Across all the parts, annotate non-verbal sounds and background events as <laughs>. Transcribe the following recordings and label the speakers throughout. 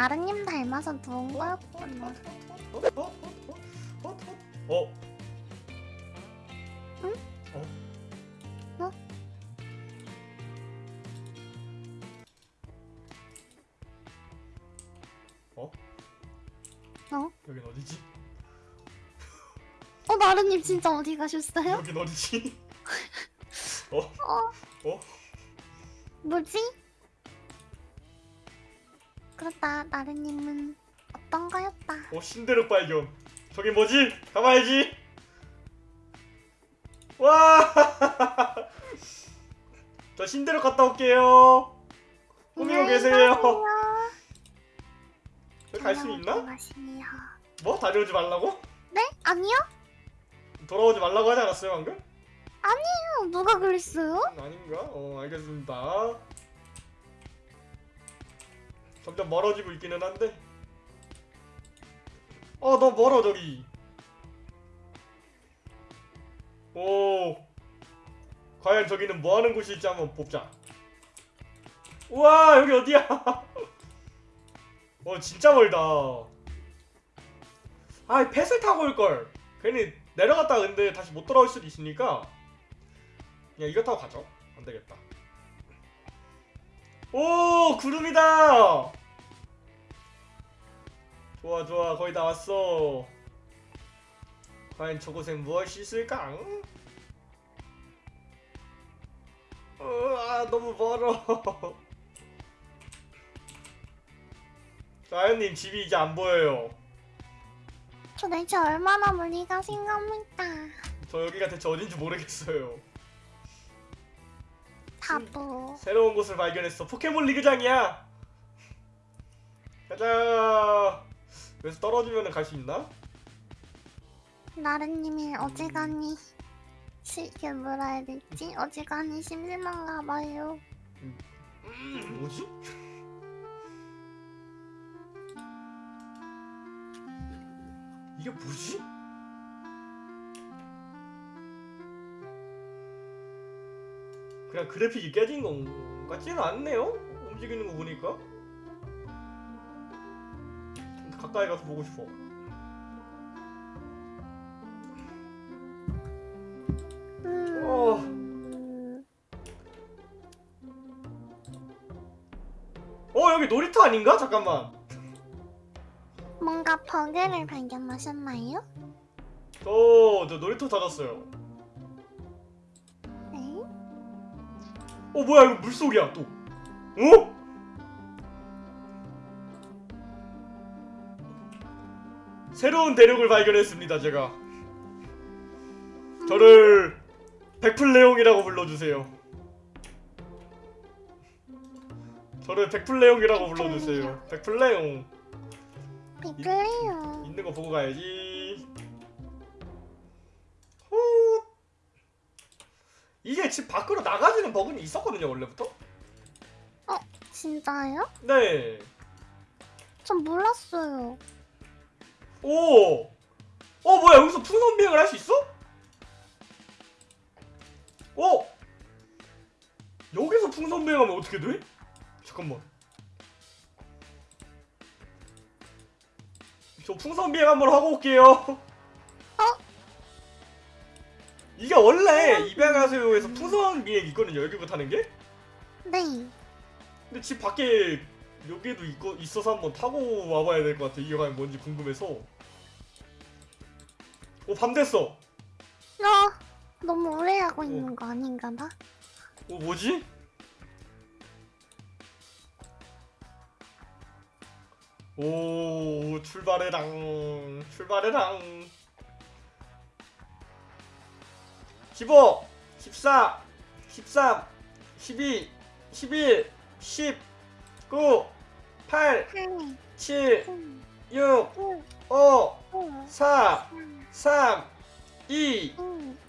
Speaker 1: 나르님 닮아서 누운 거였구나.
Speaker 2: 어? 어? 어? 어? 어? 어?
Speaker 1: 응?
Speaker 2: 어?
Speaker 1: 어?
Speaker 2: 어?
Speaker 1: 어?
Speaker 2: 여긴 어디지?
Speaker 1: 어 나르님 진짜 어디 가셨어요?
Speaker 2: 여긴 어디지? <laughs> 어?
Speaker 1: 어?
Speaker 2: 어?
Speaker 1: 뭐지? 그렇다 나르님은 어떤 거였다.
Speaker 2: 어 신대륙 발견 저기 뭐지? 가봐야지 와! <laughs> 저 신대륙 갔다 올게요 꾸미고 계세요 갈수 있나? 뭐? 다녀오지 말라고?
Speaker 1: 네? 아니요?
Speaker 2: 돌아오지 말라고 하지 않았어요 방금?
Speaker 1: 어, 누가 그랬어요?
Speaker 2: 아닌가? 어 알겠습니다 점점 멀어지고 있기는 한데. 어 너 멀어 저기 오. 과연 저기는 뭐하는 곳일지 한번 보자. 우와 여기 어디야? <laughs> 어 진짜 멀다. 아 펫을 타고 올걸. 괜히 내려갔다 근데 다시 못 돌아올 수도 있으니까 그냥 이거 타고 가죠. 안되겠다 오 구름이다. 좋아 좋아. 거의 다 왔어. 과연 저곳엔 무엇이 있을까? 어, 아 너무 멀어. <laughs> 자연님 집이 이제 안 보여요.
Speaker 1: 저 대체 얼마나 멀리 가신 겁니까?
Speaker 2: 저 여기가 대체 어딘지 모르겠어요
Speaker 1: 바보.
Speaker 2: 새로운 곳을 발견했어 포켓몬 리그장이야 가자 여기서 떨어지면 갈 수 있나?
Speaker 1: 나르님이 어지간히 실게 뭐라 해야 되지? 어지간히 심심한가 봐요.
Speaker 2: 음, 뭐지? 이게 뭐지? 그냥 그래픽이 깨진 것 같지는 않네요? 움직이는 거 보니까 좀 가까이 가서 보고 싶어
Speaker 1: 음...
Speaker 2: 어 여기 놀이터 아닌가? 잠깐만
Speaker 1: 뭔가 버그를 발견하셨나요?
Speaker 2: 저, 저 놀이터 닫았어요 어 뭐야 이거 물속이야 또. 어? 새로운 대륙을 발견했습니다 제가. 저를 백플레용이라고 불러주세요. 저를 백플레용이라고 불러주세요. 백플레용
Speaker 1: 비클래요.
Speaker 2: 있는 거 보고 가야지 이게 집 밖으로 나가지는 버그는 있었거든요 원래부터
Speaker 1: 진짜요? 네전 몰랐어요.
Speaker 2: 오! 어 뭐야 여기서 풍선 비행을 할 수 있어? 어? 여기서 풍선 비행하면 어떻게 돼? 잠깐만 저 풍선 비행 한번 하고 올게요 이게 원래 입양하세요에서 풍선 비행 있거든요 여기부터 타는 게?
Speaker 1: 네.
Speaker 2: 근데 집 밖에 여기도 있고, 있어서 한번 타고 와봐야 될 것 같아 이게 과연 뭔지 궁금해서 오 밤 됐어
Speaker 1: 어, 너무 오래 하고 있는 거 아닌가 봐.
Speaker 2: 오 뭐지? 오 출발해랑 출발해랑 15 14 13 12 11 10 9 8
Speaker 1: 8,
Speaker 2: 7
Speaker 1: 7,
Speaker 2: 6
Speaker 1: 9,
Speaker 2: 5
Speaker 1: 5,
Speaker 2: 4
Speaker 1: 3,
Speaker 2: 3 2
Speaker 1: 2,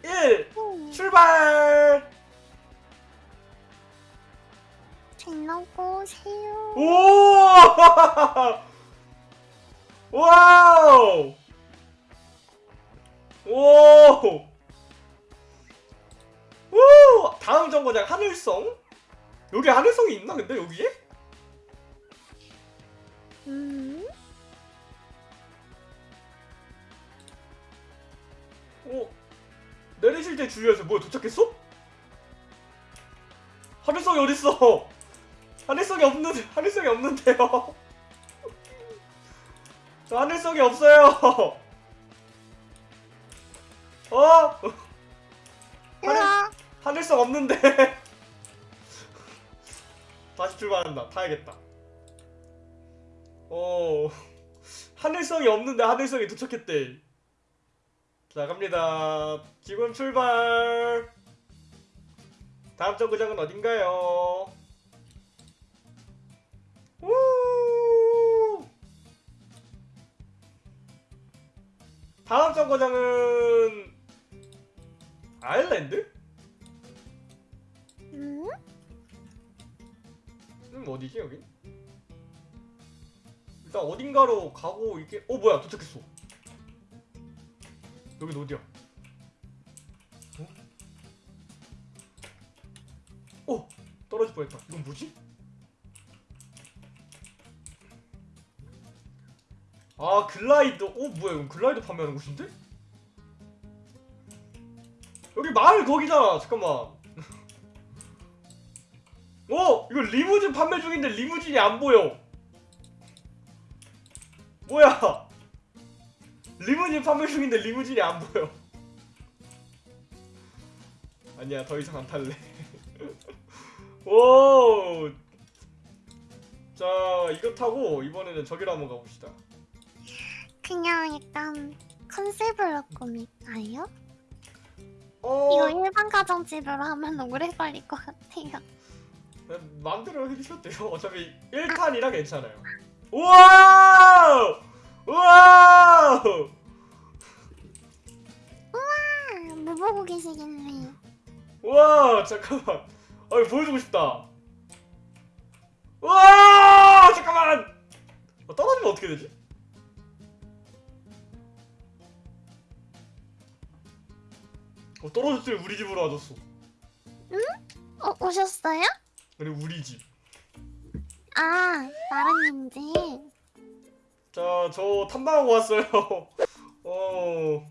Speaker 2: 1
Speaker 1: 1.
Speaker 2: 출발!
Speaker 1: 잘 먹고 오세요.
Speaker 2: 오! <laughs> 와우! 오! 오! 다음 정거장 하늘성? 여기 하늘성이 있나 근데 여기에?
Speaker 1: 음?
Speaker 2: 어? 내리실 때 주의하세요. 뭐야 도착했어? 하늘성이 어딨어? 하늘성이 없는 하늘성이 없는데요. 저 <laughs> 하늘성이 없어요. <laughs> 어?
Speaker 1: 으아!
Speaker 2: 하늘성 없는데. <laughs> 다시 출발한다. 타야겠다. 어. 하늘성이 없는데 하늘성이 도착했대. 자 갑니다. 지금 출발. 다음 정거장은 어딘가요? 우! 다음 정거장은 아일랜드? 음 어디지 여기? 일단 어딘가로 가고 이게 어 뭐야 도착했어. 여긴 어디야? 어? 어 떨어질 뻔했다. 이건 뭐지? 아 글라이더. 어 뭐야 이건 글라이더 판매하는 곳인데? 여기 마을 거기잖아. 잠깐만. 어! 이거 리무진 판매 중인데 리무진이 안 보여. 뭐야? 리무진 판매 중인데 리무진이 안 보여. 아니야, 더 이상 안 탈래. <laughs> 오! 자, 이거 타고 이번에는 저기로 한번 가봅시다.
Speaker 1: 그냥 약간 컨셉으로 꾸밀까요?
Speaker 2: 어,
Speaker 1: 이거 일반 가정집으로 하면 오래 걸릴 것 같아요.
Speaker 2: 네, 마음대로 해주셔도 돼요. 어차피 1칸이라 괜찮아요. 우와! 우와!
Speaker 1: 아, 뭐 보고 계시길래?
Speaker 2: 우와! 잠깐만. 아, 이거 보여주고 싶다. 우와! 잠깐만! 어, 떨어지면 어떻게 되지? 어, 떨어졌으면 우리 집으로 와줬어.
Speaker 1: 어, 오셨어요?
Speaker 2: 아니, 우리 집.
Speaker 1: 아, 나라님 집.
Speaker 2: 자, 저 탐방하고 왔어요. <laughs> 어.